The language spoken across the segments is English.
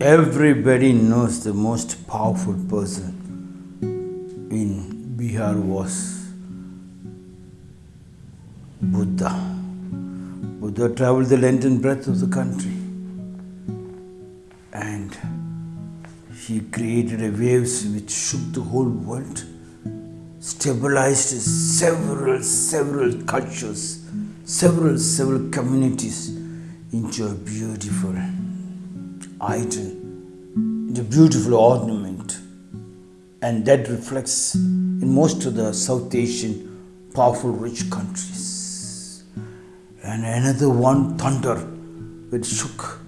Everybody knows the most powerful person in Bihar was Buddha. Buddha traveled the length and breadth of the country and he created a waves which shook the whole world, stabilized several, several cultures, several, several communities into a beautiful item, the beautiful ornament. And that reflects in most of the South Asian powerful, rich countries. And another one, thunder, which shook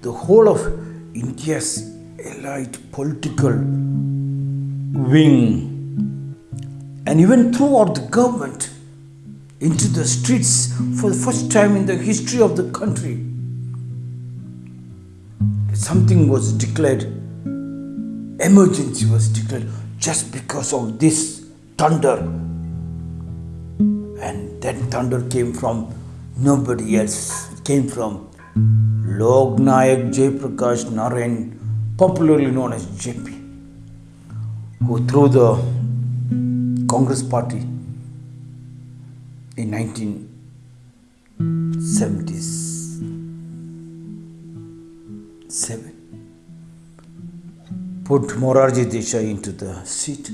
the whole of India's elite political wing and even throughout the government into the streets for the first time in the history of the country. Something was declared, emergency was declared just because of this thunder. And that thunder came from nobody else, it came from Lok Nayak Jayaprakash Narayan, popularly known as JP, who threw the Congress Party in 1977 put Morarji Desai into the seat.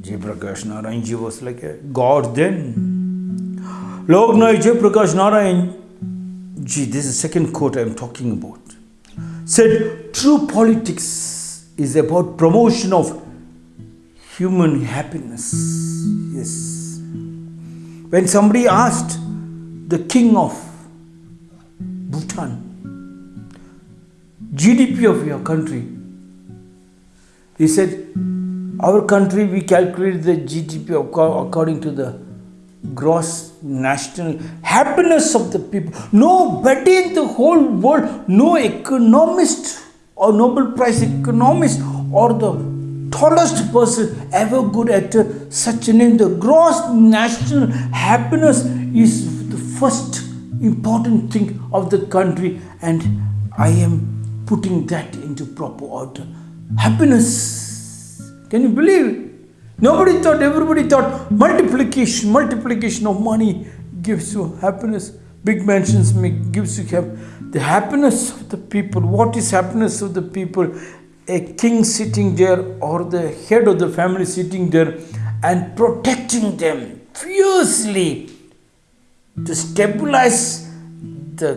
Jayaprakash Narayan ji was like a god then. Lok Nayak Jayaprakash Narayan ji, this is the second quote I am talking about, said true politics is about promotion of human happiness. Yes. When somebody asked the king of Bhutan, GDP of your country, he said, Our country, we calculate the GDP according to the gross national happiness of the people. Nobody in the whole world, no economist or Nobel Prize economist or the tallest person ever good at such a name. The gross national happiness is the first important thing of the country and I am putting that into proper order. Happiness. Can you believe it? Nobody thought, everybody thought multiplication, multiplication of money gives you happiness. Big mansions make, gives you have the happiness of the people. What is happiness of the people? A king sitting there or the head of the family sitting there and protecting them fiercely to stabilize the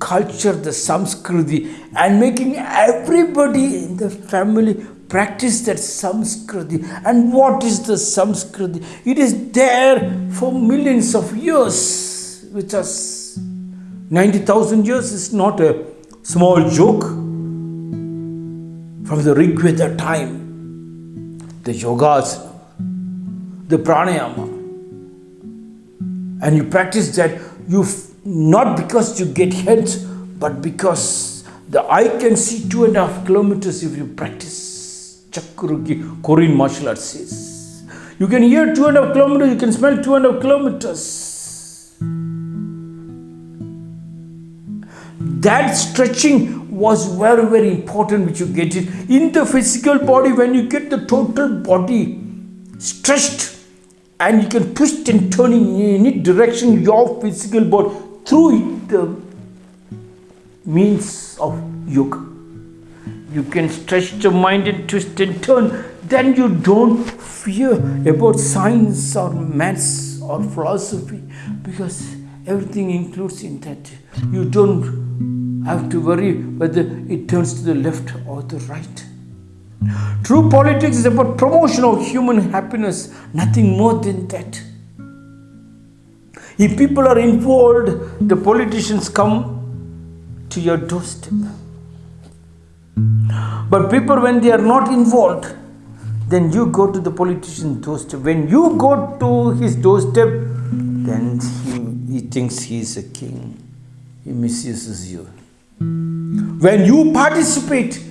culture, the samskriti and making everybody in the family practice that samskriti. And what is the samskriti? It is there for millions of years with us. 90,000 years is not a small joke. From the Rig Veda time, the yogas, the pranayama, and you practice that you not because you get health, but because the eye can see two and a half kilometers if you practice. Chakruki Korean martial arts. You can hear two and a half kilometers, you can smell two and a half kilometers. That stretching was very, very important, which you get it in the physical body when you get the total body stretched and you can twist and turn in any direction your physical body through the means of yoga you can stretch the mind and twist and turn, then you don't fear about science or maths or philosophy because everything includes in that. You don't have to worry whether it turns to the left or the right. True politics is about promotion of human happiness, nothing more than that. If people are involved, the politicians come to your doorstep. But people, when they are not involved, then you go to the politician's doorstep. When you go to his doorstep, then he, he thinks he is a king. He misuses you. When you participate,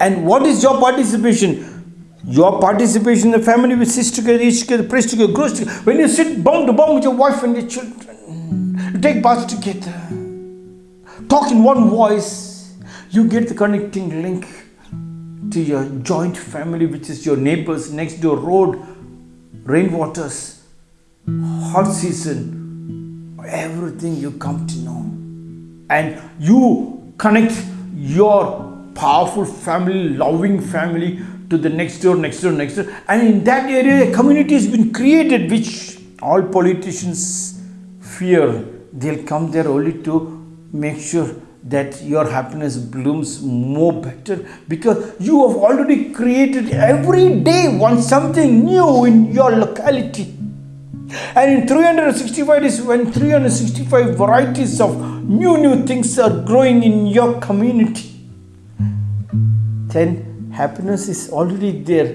and what is your participation? Your participation in the family with sister together, each together, prays together, grows together. When you sit bum to bum with your wife and your children, you take baths together, talk in one voice, You get the connecting link to your joint family, which is your neighbors, next door road, rainwaters, hot season, everything you come to know. And you connect your powerful family, loving family to the next door, next door, next door. And in that area, a community has been created which all politicians fear. They'll come there only to make sure that your happiness blooms more better because you have already created every day one something new in your locality and in 365 days when 365 varieties of new new things are growing in your community then happiness is already there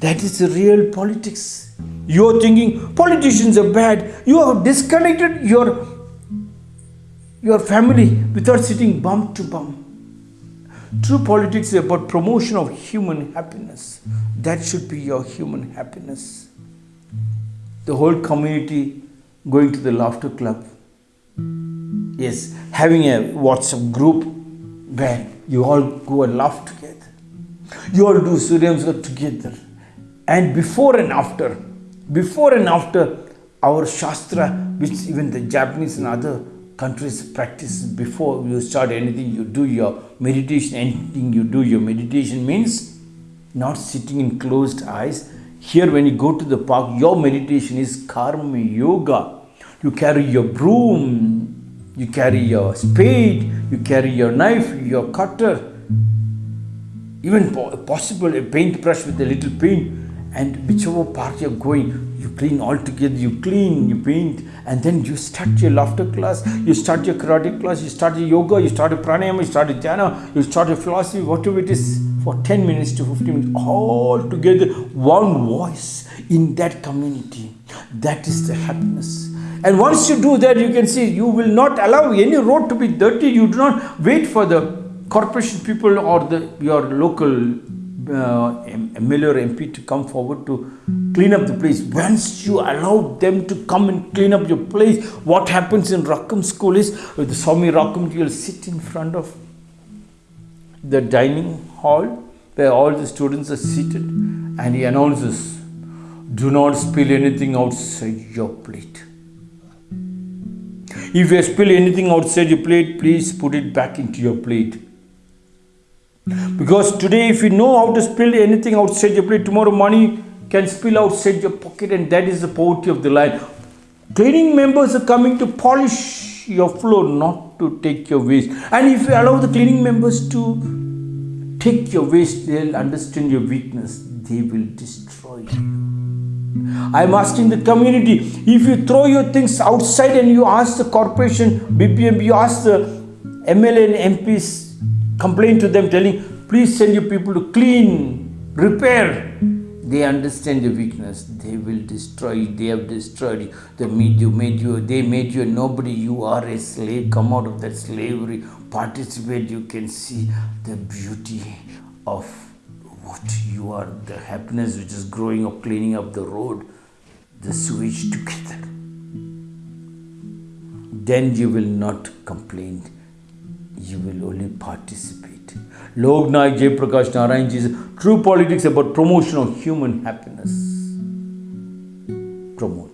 that is the real politics you're thinking politicians are bad you have disconnected your your family without sitting bum to bum. True politics is about promotion of human happiness. That should be your human happiness. The whole community going to the laughter club. Yes, having a WhatsApp group where you all go and laugh together. You all do Surya together. And before and after, before and after our Shastra, which even the Japanese and other countries practice before you start anything you do your meditation anything you do your meditation means not sitting in closed eyes here when you go to the park your meditation is karma yoga you carry your broom you carry your spade you carry your knife your cutter. Even possible a paintbrush with a little paint. And whichever part you're going you clean all together. You clean you paint and then you start your laughter class. You start your karate class. You start your yoga. You start your pranayama. You start your dhyana you start your philosophy. Whatever it is for 10 minutes to 15 minutes all together one voice in that community. That is the happiness and once you do that you can see you will not allow any road to be dirty you do not wait for the corporation people or the your local uh, or MP to come forward to clean up the place. Once you allow them to come and clean up your place, what happens in Rakam school is with the Swami Rakam, you'll sit in front of the dining hall where all the students are seated and he announces, do not spill anything outside your plate. If you spill anything outside your plate, please put it back into your plate. Because today, if you know how to spill anything outside your plate, tomorrow money can spill outside your pocket, and that is the poverty of the life. Cleaning members are coming to polish your floor, not to take your waste. And if you allow the cleaning members to take your waste, they'll understand your weakness. They will destroy you. I'm asking the community if you throw your things outside and you ask the corporation, BPM, you ask the MLA and MPs complain to them telling, please send your people to clean, repair. They understand your weakness. They will destroy you. They have destroyed you. They made you, made you, they made you nobody. You are a slave. Come out of that slavery. Participate. You can see the beauty of what you are, the happiness which is growing up, cleaning up the road, the sewage together. Then you will not complain you will only participate. Lok Nayak Prakash Narayan ji true politics about promotion of human happiness. Promote.